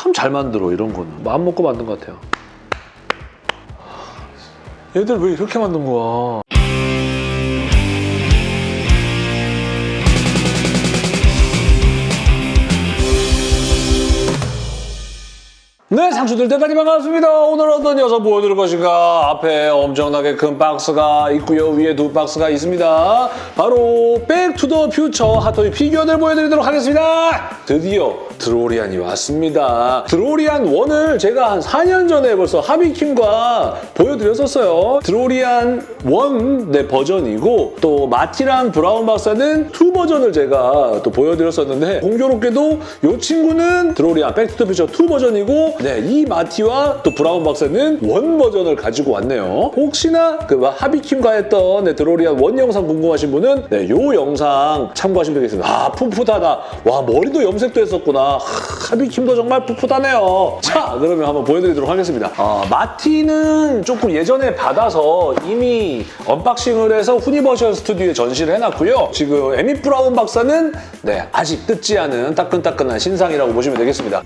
참 잘 만들어 이런 거는. 마음 먹고 만든 것 같아요. 얘들 왜 이렇게 만든 거야 네, 상추들 대단히 반갑습니다. 오늘 어떤 녀석 보여드릴 것인가? 앞에 엄청나게 큰 박스가 있고요. 위에 두 박스가 있습니다. 바로 백투더 퓨처 핫토이 피규어들 보여드리도록 하겠습니다. 드디어 드로리안이 왔습니다. 드로리안 1을 제가 한 4년 전에 벌써 하비킴과 보여드렸었어요. 드로리안 1 네, 버전이고 또 마티랑 브라운 박사는 2 버전을 제가 또 보여드렸었는데 공교롭게도 이 친구는 드로리안 백투더 퓨처 2 버전이고 네, 이 마티와 또 브라운 박사는 one 버전을 가지고 왔네요. 혹시나 그 하비킴과 했던 네, 드로리안 one 영상 궁금하신 분은 네, 요 영상 참고하시면 되겠습니다. 아, 풋풋하다. 와, 머리도 염색도 했었구나. 하, 하비킴도 정말 풋풋하네요. 자, 그러면 한번 보여드리도록 하겠습니다. 아, 마티는 조금 예전에 받아서 이미 unboxing을 해서 후니버셜 스튜디오에 전시를 해놨고요. 지금 에미 브라운 박사는 네, 아직 뜯지 않은 따끈따끈한 신상이라고 보시면 되겠습니다.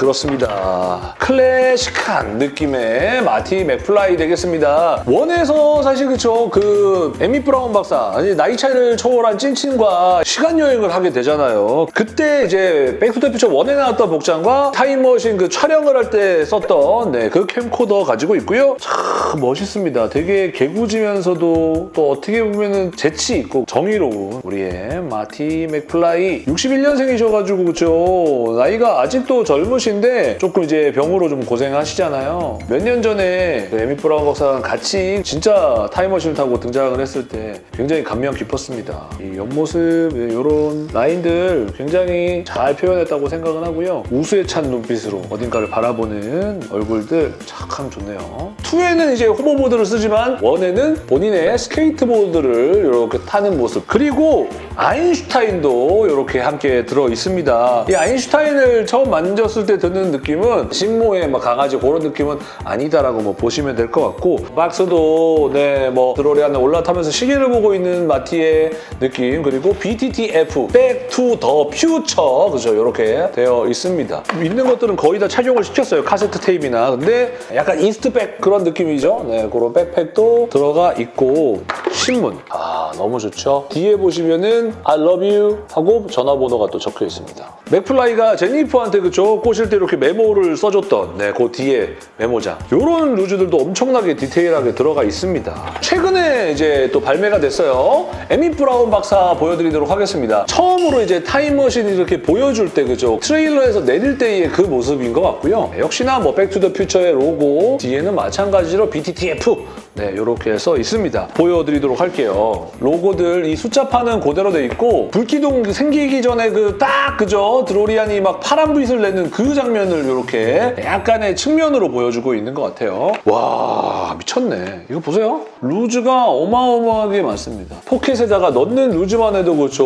그렇습니다. 클래식한 느낌의 마티 맥플라이 되겠습니다. one에서 사실 그쵸 그 에미 브라운 박사 아니 나이 차이를 초월한 찐친과 시간 여행을 하게 되잖아요. 그때 이제 백투더퓨처 one에 나왔던 복장과 타임머신 그 촬영을 할 때 썼던 네, 그 캠코더 가지고 있고요. 참 멋있습니다. 되게 개구지면서도 또 어떻게 보면은 재치 있고 정의로운 우리의 마티 맥플라이 61년생이셔가지고 그쵸 나이가 아직도 젊으신 데 조금 이제 병으로 좀 고생하시잖아요. 몇 년 전에 그 에미 브라운 박사랑 같이 진짜 타임머신을 타고 등장을 했을 때 굉장히 감명 깊었습니다. 이 옆모습 이런 라인들 굉장히 잘 표현했다고 생각은 하고요. 우수에 찬 눈빛으로 어딘가를 바라보는 얼굴들 참 좋네요. 2에는 이제 호버보드를 쓰지만 1에는 본인의 스케이트보드를 이렇게 타는 모습 그리고 아인슈타인도 이렇게 함께 들어 있습니다. 이 아인슈타인을 처음 만졌을 때 드는 느낌은 신모의 막 강아지 그런 느낌은 아니다라고 뭐 보시면 될 것 같고 박스도 네뭐 드로리안에 올라타면서 시계를 보고 있는 마티의 느낌 그리고 BTTF Back to the Future 그죠 이렇게 되어 있습니다. 있는 것들은 거의 다 착용을 시켰어요 카세트 테이프나 근데 약간 이스트백 그런 느낌이죠. 네 그런 백팩도 들어가 있고 신문 아 너무 좋죠. 뒤에 보시면은 I love you 하고 전화번호가 또 적혀 있습니다. 맥플라이가 제니퍼한테 그쵸 꼬실 때 이렇게 메모를 써줬던 네, 그 뒤에 메모장 이런 loose들도 엄청나게 디테일하게 들어가 있습니다. 최근에 이제 또 발매가 됐어요. 에밋 브라운 박사 보여드리도록 하겠습니다. 처음으로 이제 타임머신이 이렇게 보여줄 때 그죠 트레일러에서 내릴 때의 그 모습인 것 같고요. 역시나 뭐 백투더퓨처의 로고 뒤에는 마찬가지로 BTTF 네, 이렇게 써 있습니다. 보여드리도록 할게요. 로고들 이 숫자판은 그대로 돼 있고 불기둥 생기기 전에 그 딱 그죠? 드로리안이 막 파란 빛을 내는 그 장면을 이렇게 약간의 측면으로 보여주고 있는 것 같아요. 와 미쳤네. 이거 보세요. loose가 어마어마하게 많습니다. 포켓에다가 넣는 loose만 해도 그렇죠.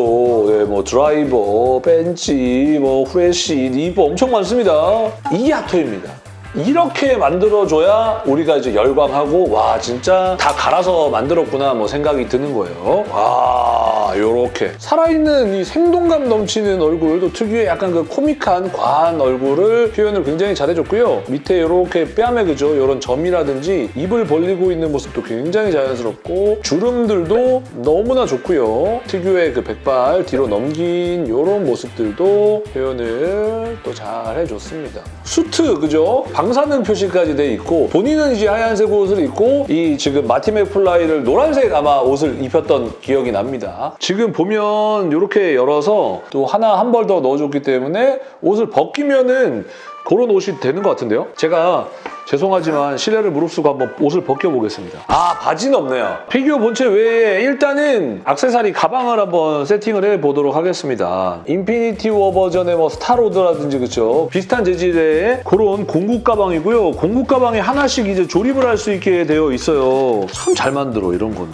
네, 뭐 드라이버, 펜치, 뭐 후레쉬, 리버 엄청 많습니다. 이게 핫토이입니다. 이렇게 만들어줘야 우리가 이제 열광하고 와 진짜 다 갈아서 만들었구나 뭐 생각이 드는 거예요. 와 이렇게 살아있는 이 생동감 넘치는 얼굴도 특유의 약간 그 코믹한 과한 얼굴을 표현을 굉장히 잘해줬고요. 밑에 이렇게 뺨에 그죠 이런 점이라든지 입을 벌리고 있는 모습도 굉장히 자연스럽고 주름들도 너무나 좋고요. 특유의 그 백발 뒤로 넘긴 이런 모습들도 표현을 또 잘 해줬습니다. 수트 그죠? 방사능 표시까지 돼 있고 본인은 이제 하얀색 옷을 입고 이 지금 마티 맥플라이를 노란색 아마 옷을 입혔던 기억이 납니다. 지금 보면 이렇게 열어서 또 하나 한 벌 더 넣어줬기 때문에 옷을 벗기면은 그런 옷이 되는 것 같은데요? 제가 죄송하지만 실례를 무릅쓰고 한번 옷을 벗겨보겠습니다. 아 바지는 없네요. 피규어 본체 외에 일단은 악세사리 가방을 한번 세팅을 해보도록 하겠습니다. 인피니티 워 버전의 뭐 스타로드라든지 그쵸 비슷한 재질의 그런 공구 가방이고요. 공구 가방에 하나씩 이제 조립을 할 수 있게 되어 있어요. 참 잘 만들어 이런 거는.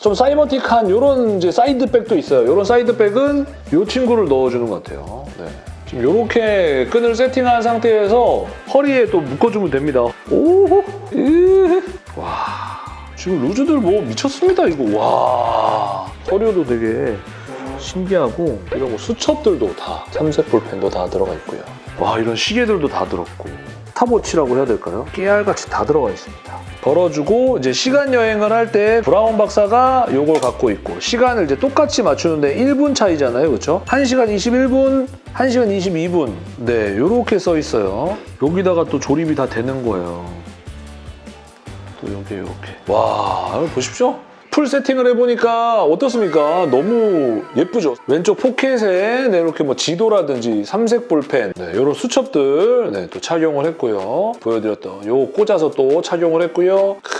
좀 사이버틱한 이런 이제 side bag도 있어요. 이런 side bag은 이 친구를 넣어주는 것 같아요. 네. 지금 이렇게 끈을 세팅한 상태에서 허리에 또 묶어주면 됩니다. 오, 으, 와, 지금 loose들 뭐 미쳤습니다 이거. 와, 서류도 되게 신기하고 이런 거 수첩들도 다 삼색 볼펜도 다 들어가 있고요. 와 이런 시계들도 다 들었고 스탑워치라고 해야 될까요? 깨알같이 다 들어가 있습니다. 걸어주고 이제 시간 여행을 할 때 브라운 박사가 요걸 갖고 있고 시간을 이제 똑같이 맞추는데 1분 차이잖아요. 그렇죠? 1시간 21분, 1시간 22분. 네, 요렇게 써 있어요. 여기다가 또 조립이 다 되는 거예요. 또 여기 이렇게. 와, 보십시오. full 세팅을 해보니까 어떻습니까? 너무 예쁘죠? 왼쪽 포켓에 네, 이렇게 뭐 지도라든지 삼색 볼펜 네, 이런 수첩들 네, 또 착용을 했고요. 보여드렸던 요 꽂아서 또 착용을 했고요. 크,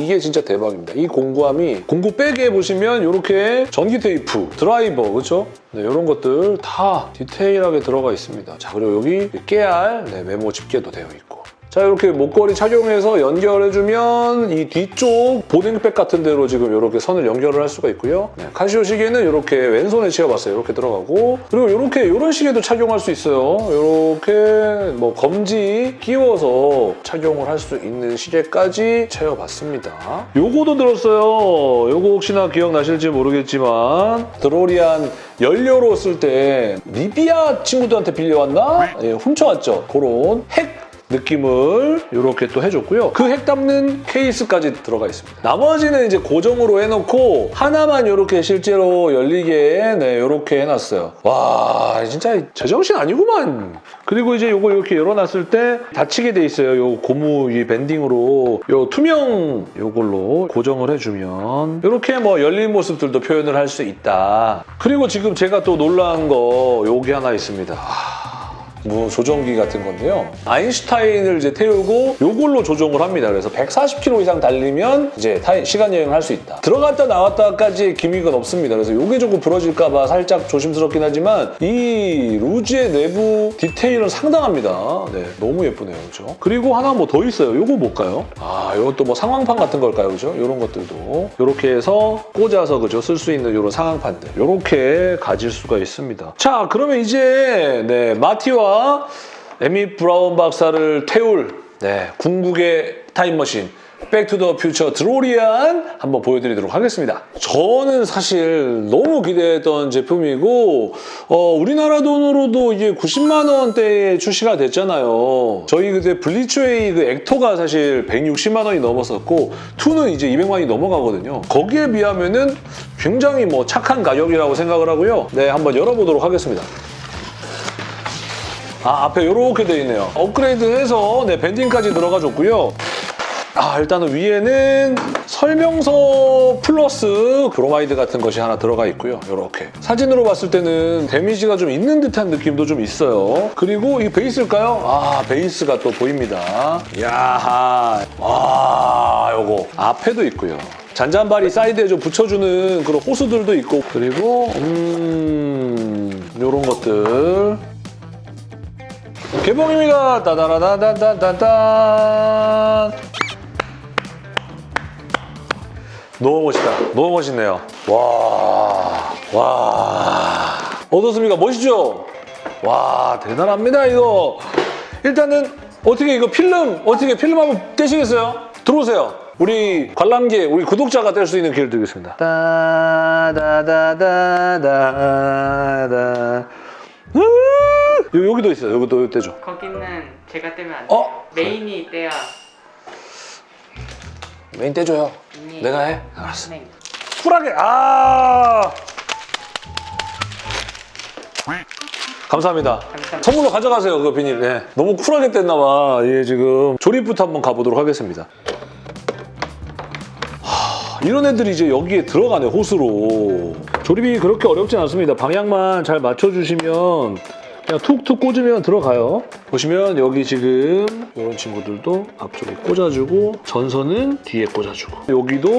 이게 진짜 대박입니다. 이 공구함이 공구 백에 보시면 이렇게 전기 테이프, 드라이버 그렇죠? 네, 이런 것들 다 디테일하게 들어가 있습니다. 자 그리고 여기 깨알 네, 메모 집게도 되어 있고 자 이렇게 목걸이 착용해서 연결해주면 이 뒤쪽 보딩백 같은 데로 지금 이렇게 선을 연결을 할 수가 있고요. 네, 카시오 시계는 이렇게 왼손에 채워봤어요. 이렇게 들어가고 그리고 이렇게 이런 시계도 착용할 수 있어요. 이렇게 뭐 검지 끼워서 착용을 할 수 있는 시계까지 채워봤습니다. 요거도 들었어요. 요거 혹시나 기억나실지 모르겠지만 드로리안 연료로 쓸 때 리비아 친구들한테 빌려왔나? 예, 훔쳐왔죠. 그런 핵 느낌을 이렇게 또 해줬고요. 그 핵 담는 케이스까지 들어가 있습니다. 나머지는 이제 고정으로 해놓고 하나만 이렇게 실제로 열리게 네 이렇게 해놨어요. 와 진짜 제정신 아니구만. 그리고 이제 이거 이렇게 열어놨을 때 닫히게 돼 있어요. 요 고무 이 밴딩으로 요 투명 요걸로 고정을 해주면 이렇게 뭐 열린 모습들도 표현을 할 수 있다. 그리고 지금 제가 또 놀란 거 요게 하나 있습니다. 뭐 조정기 같은 건데요. 아인슈타인을 이제 태우고 요걸로 조정을 합니다. 그래서 140km 이상 달리면 이제 타이- 시간 여행을 할 수 있다. 들어갔다 나왔다까지 기믹은 없습니다. 그래서 요게 조금 부러질까 봐 살짝 조심스럽긴 하지만 이 루즈의 내부 디테일은 상당합니다. 네, 너무 예쁘네요. 그렇죠? 그리고 하나 뭐 더 있어요. 요거 뭘까요? 아, 요것도 뭐 상황판 같은 걸까요? 그죠? 요런 것들도 요렇게 해서 꽂아서 그죠? 쓸 수 있는 요런 상황판들 요렇게 가질 수가 있습니다. 자, 그러면 이제 네, 마티와 에밋 브라운 박사를 태울 네, 궁극의 타임머신 백투더 퓨처 드로리안 한번 보여드리도록 하겠습니다. 저는 사실 너무 기대했던 제품이고 어, 우리나라 돈으로도 이게 90만 원대에 출시가 됐잖아요. 저희 그때 블리츠웨이 그 엑토가 사실 160만 원이 넘었었고 2는 이제 200만 원이 넘어가거든요. 거기에 비하면은 굉장히 뭐 착한 가격이라고 생각을 하고요. 네, 한번 열어보도록 하겠습니다. 아, 앞에 이렇게 돼 있네요. 업그레이드해서 네, banding까지 들어가 줬고요. 아, 일단은 위에는 설명서 플러스 브로마이드 같은 것이 하나 들어가 있고요. 이렇게. 사진으로 봤을 때는 데미지가 좀 있는 듯한 느낌도 좀 있어요. 그리고 이 베이스일까요? 아, 베이스가 또 보입니다. 야하. 와, 요거. 앞에도 있고요. 잔잔바리 사이드에 좀 붙여주는 그런 호스들도 있고 그리고 음... 요런 것들 개봉입니다. 따다라다다다다단. 너무 멋있다. 너무 멋있네요. 와, 와. 어떻습니까? 멋있죠? 와, 대단합니다, 이거. 일단은 어떻게 이거 필름, 어떻게 필름 한번 떼시겠어요? 들어오세요. 우리 관람객, 우리 구독자가 뗄수 있는 기회를 드리겠습니다. 따다다다다다. 으 요- 여기도 있어요. 여기도 여기 떼줘. 거기는 제가 떼면 안 돼요. 어? 메인이 떼야 메인 떼줘요. 이미 내가 해? 알았어. 네. 쿨하게 아 감사합니다. 감사합니다. 선물로 가져가세요 그 비닐. 네. 너무 쿨하게 뗐나 봐. 예 지금 조립부터 한번 가보도록 하겠습니다. 하, 이런 애들이 이제 여기에 들어가네 호스로. 조립이 그렇게 어렵진 않습니다. 방향만 잘 맞춰주시면 그냥 툭툭 꽂으면 들어가요. 보시면 여기 지금 이런 친구들도 앞쪽에 꽂아주고 전선은 뒤에 꽂아주고 여기도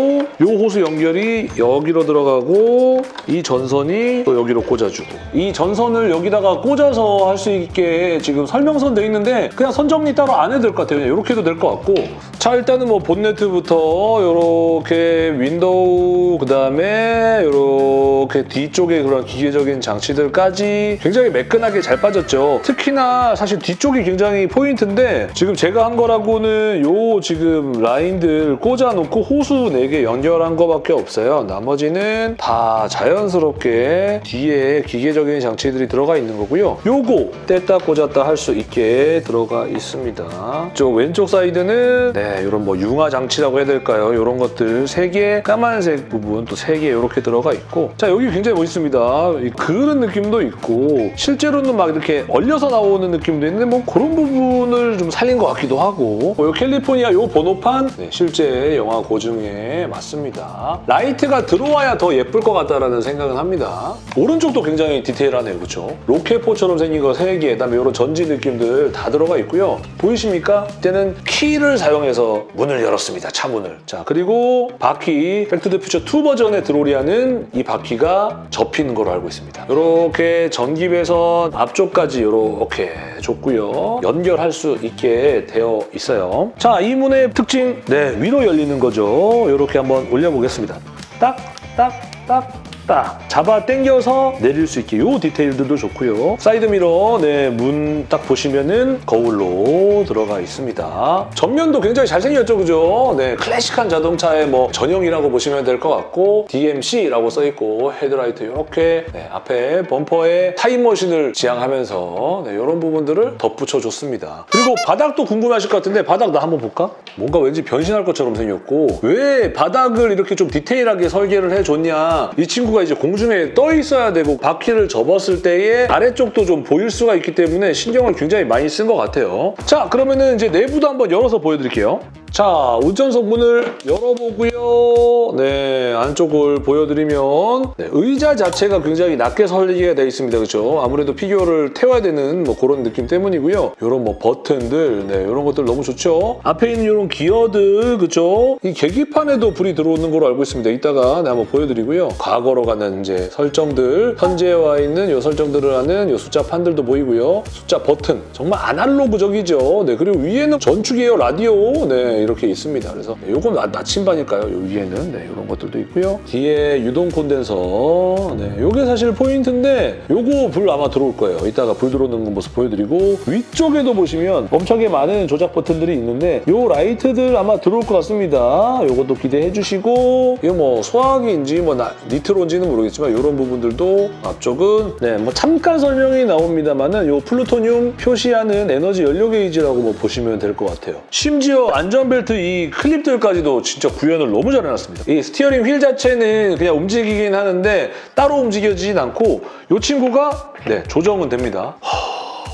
이 호스 연결이 여기로 들어가고 이 전선이 또 여기로 꽂아주고 이 전선을 여기다가 꽂아서 할 수 있게 지금 설명서엔 돼 있는데 그냥 선 정리 따로 안 해도 될 것 같아요. 이렇게 해도 될 것 같고 자 일단은 뭐 본네트부터 이렇게 윈도우 그 다음에 이렇게 뒤쪽에 그런 기계적인 장치들까지 굉장히 매끈하게 잘잘 빠졌죠. 특히나 사실 뒤쪽이 굉장히 포인트인데 지금 제가 한 거라고는 요 지금 라인들 꽂아놓고 호스 4개 연결한 거밖에 없어요. 나머지는 다 자연스럽게 뒤에 기계적인 장치들이 들어가 있는 거고요. 요거 뗐다 꽂았다 할 수 있게 들어가 있습니다. 저 왼쪽 사이드는 네 이런 뭐 융화 장치라고 해야 될까요? 이런 것들 3개 까만색 부분 또 3개 이렇게 들어가 있고 자 여기 굉장히 멋있습니다. 이 그런 느낌도 있고 실제로는 막 이렇게 얼려서 나오는 느낌도 있는데 뭐 그런 부분을 좀 살린 것 같기도 하고 뭐 요 캘리포니아 요 번호판 네, 실제 영화 고증에 맞습니다. 라이트가 들어와야 더 예쁠 것 같다라는 생각은 합니다. 오른쪽도 굉장히 디테일하네요. 그렇죠? 로켓포처럼 생긴 거 3개 그다음에 이런 전지 느낌들 다 들어가 있고요. 보이십니까? 이때는 키를 사용해서 문을 열었습니다. 차문을. 자 그리고 바퀴 백투더퓨처 2 버전의 드로리안은 이 바퀴가 접히는 걸로 알고 있습니다. 이렇게 전기 배선 앞 쪽까지 이렇게 줬고요. 연결할 수 있게 되어 있어요. 자, 이 문의 특징, 네 위로 열리는 거죠. 이렇게 한번 올려보겠습니다. 딱, 딱, 딱. 딱 잡아 당겨서 내릴 수 있게 요 디테일들도 좋고요. 사이드 미러 네, 문 딱 보시면은 거울로 들어가 있습니다. 전면도 굉장히 잘생겼죠, 그죠? 네, 클래식한 자동차의 뭐 전형이라고 보시면 될 것 같고 DMC라고 써 있고 헤드라이트 이렇게 네, 앞에 범퍼에 타임머신을 지향하면서 네, 이런 부분들을 덧붙여 줬습니다. 그리고 바닥도 궁금하실 것 같은데 바닥 나 한번 볼까? 뭔가 왠지 변신할 것처럼 생겼고 왜 바닥을 이렇게 좀 디테일하게 설계를 해줬냐 이 친구가 이제 공중에 떠 있어야 되고 바퀴를 접었을 때에 아래쪽도 좀 보일 수가 있기 때문에 신경을 굉장히 많이 쓴 것 같아요. 자 그러면은 이제 내부도 한번 열어서 보여드릴게요. 자 운전석 문을 열어보고요. 네 안쪽을 보여드리면 네, 의자 자체가 굉장히 낮게 설계가 되어 있습니다. 그렇죠? 아무래도 피규어를 태워야 되는 뭐 그런 느낌 때문이고요. 이런 뭐 버튼들 네 이런 것들 너무 좋죠. 앞에 있는 이런 기어들 그렇죠? 이 계기판에도 불이 들어오는 걸로 알고 있습니다. 이따가 네, 한번 보여드리고요. 과거로 가는 이제 설정들 현재에 와 있는 이 설정들을 하는 이 숫자 판들도 보이고요. 숫자 버튼 정말 아날로그적이죠. 네 그리고 위에는 전축이에요 라디오 네 이렇게 있습니다. 그래서 네, 요건 나- 나침반일까요? 요 위에는 네 이런 것들도 있고요. 뒤에 유동 콘덴서 네 요게 사실 포인트인데 요거 불 아마 들어올 거예요. 이따가 불 들어오는 모습 보여드리고 위쪽에도 보시면 엄청나게 많은 조작 버튼들이 있는데 요 라이트들 아마 들어올 것 같습니다. 요것도 기대해 주시고 이거 뭐 소화기인지 뭐 나- 니트로인지는 모르겠지만 이런 부분들도 앞쪽은 네 뭐 잠깐 설명이 나옵니다만은 요 플루토늄 표시하는 에너지 연료 게이지라고 뭐 보시면 될 것 같아요. 심지어 안전 벨트 이 클립들까지도 진짜 구현을 너무 잘 해놨습니다. 이 스티어링 휠 자체는 그냥 움직이긴 하는데 따로 움직여지진 않고 이 친구가 네 조정은 됩니다.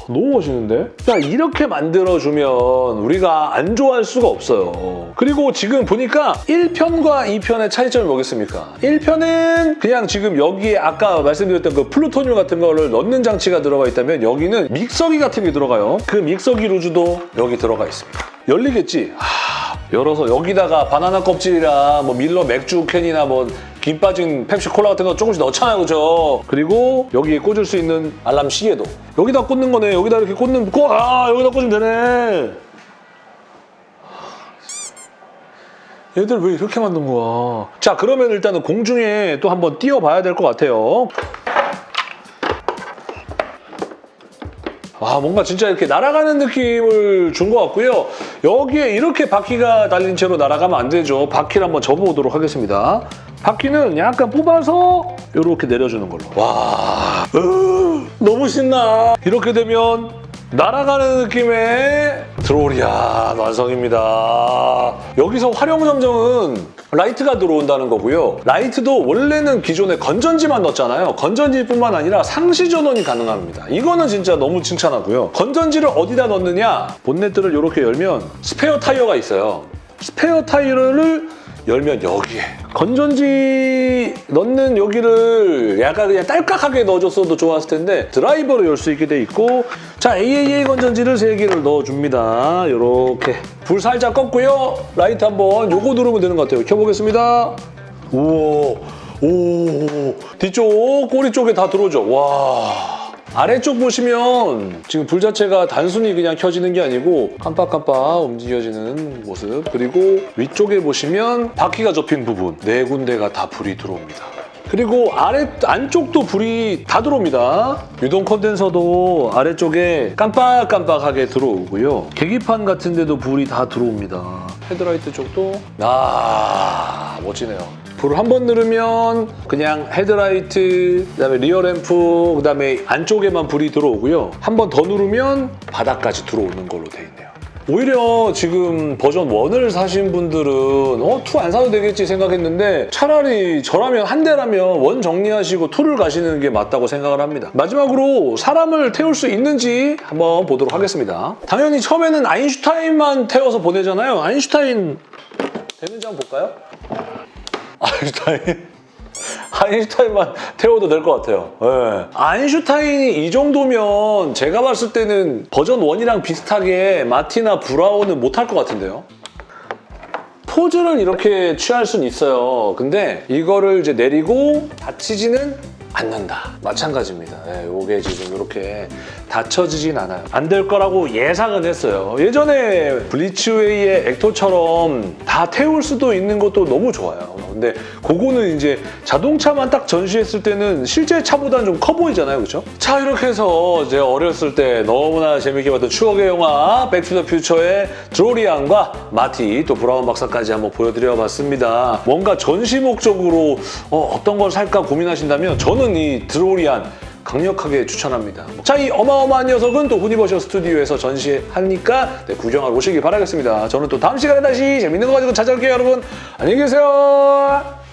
너무 멋있는데? 자, 이렇게 만들어주면 우리가 안 좋아할 수가 없어요. 그리고 지금 보니까 1편과 2편의 차이점이 뭐겠습니까? 1편은 그냥 지금 여기에 아까 말씀드렸던 그 플루토늄 같은 거를 넣는 장치가 들어가 있다면 여기는 믹서기 같은 게 들어가요. 그 믹서기 루즈도 여기 들어가 있습니다. 열리겠지? 하, 열어서 여기다가 바나나 껍질이랑 뭐 밀러 맥주 캔이나 뭐 김 빠진 펩시 콜라 같은 거 조금씩 넣잖아요, 그죠? 그리고 여기에 꽂을 수 있는 알람 시계도 여기다 꽂는 거네. 여기다 이렇게 꽂는 꽂, 아 여기다 꽂으면 되네. 얘들 왜 이렇게 만든 거야? 자, 그러면 일단은 공중에 또 한번 띄워봐야 될 것 같아요. 아 뭔가 진짜 이렇게 날아가는 느낌을 준 것 같고요. 여기에 이렇게 바퀴가 달린 채로 날아가면 안 되죠. 바퀴를 한번 접어보도록 하겠습니다. 바퀴는 약간 뽑아서 이렇게 내려주는 걸로. 와, 으, 너무 신나. 이렇게 되면 날아가는 느낌의 드로리안 완성입니다. 여기서 화룡점정은 라이트가 들어온다는 거고요. 라이트도 원래는 기존에 건전지만 넣었잖아요. 건전지뿐만 아니라 상시 전원이 가능합니다. 이거는 진짜 너무 칭찬하고요. 건전지를 어디다 넣느냐? 본네트를 이렇게 열면 스페어 타이어가 있어요. 스페어 타이어를 열면 여기에. 건전지 넣는 여기를 약간 그냥 딸깍하게 넣어줬어도 좋았을 텐데 드라이버로 열 수 있게 돼 있고 자 AAA 건전지를 3개를 넣어줍니다. 이렇게. 불 살짝 껐고요. 라이트 한번 요거 누르면 되는 것 같아요. 켜보겠습니다. 우와. 오. 뒤쪽 꼬리 쪽에 다 들어오죠. 와 아래쪽 보시면 지금 불 자체가 단순히 그냥 켜지는 게 아니고 깜빡깜빡 움직여지는 모습 그리고 위쪽에 보시면 바퀴가 접힌 부분 네 군데가 다 불이 들어옵니다. 그리고 아래 안쪽도 불이 다 들어옵니다. 유동 콘덴서도 아래쪽에 깜빡깜빡하게 들어오고요. 계기판 같은 데도 불이 다 들어옵니다. 헤드라이트 쪽도 아 멋지네요. 불을 한 번 누르면 그냥 헤드라이트, 그다음에 리어 램프, 그다음에 안쪽에만 불이 들어오고요. 한 번 더 누르면 바닥까지 들어오는 걸로 돼 있네요. 오히려 지금 버전 1을 사신 분들은 어, 2 안 사도 되겠지 생각했는데 차라리 저라면 한 대라면 원 정리하시고 2를 가시는 게 맞다고 생각을 합니다. 마지막으로 사람을 태울 수 있는지 한번 보도록 하겠습니다. 당연히 처음에는 아인슈타인만 태워서 보내잖아요. 아인슈타인 되는지 한번 볼까요? 아인슈타인 아인슈타인만 태워도 될 것 같아요. 예. 아인슈타인이 이 정도면 제가 봤을 때는 버전 1이랑 비슷하게 마티나 브라운은 못할 것 같은데요. 포즈를 이렇게 취할 수는 있어요. 근데 이거를 이제 내리고 닫히지는 않는다. 마찬가지입니다. 예, 이게 지금 이렇게 닫혀지진 않아요. 안 될 거라고 예상은 했어요. 예전에 블리츠웨이의 엑토처럼 다 태울 수도 있는 것도 너무 좋아요. 근데 그거는 이제 자동차만 딱 전시했을 때는 실제 차보다는 좀 커 보이잖아요. 그렇죠? 자 이렇게 해서 제가 어렸을 때 너무나 재밌게 봤던 추억의 영화 백투더퓨처의 드로리안과 마티 또 브라운 박사까지 한번 보여드려 봤습니다. 뭔가 전시 목적으로 어, 어떤 걸 살까 고민하신다면 저는 이 드로리안 강력하게 추천합니다. 자, 이 어마어마한 녀석은 또 후니버셜 스튜디오에서 전시하니까 네, 구경하러 오시길 바라겠습니다. 저는 또 다음 시간에 다시 재밌는 거 가지고 찾아올게요, 여러분. 안녕히 계세요.